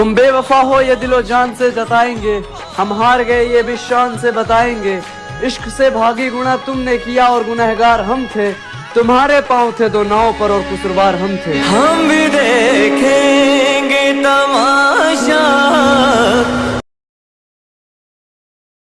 तुम बेवफा हो ये दिलो जान से जताएँगे। हम हार गए ये भी शान से बताएँगे। इश्क से भागी गुना तुमने किया और गुनहगार हम थे। तुम्हारे पाँव थे दो नाव पर और कुसुरवार हम थे। हम भी दे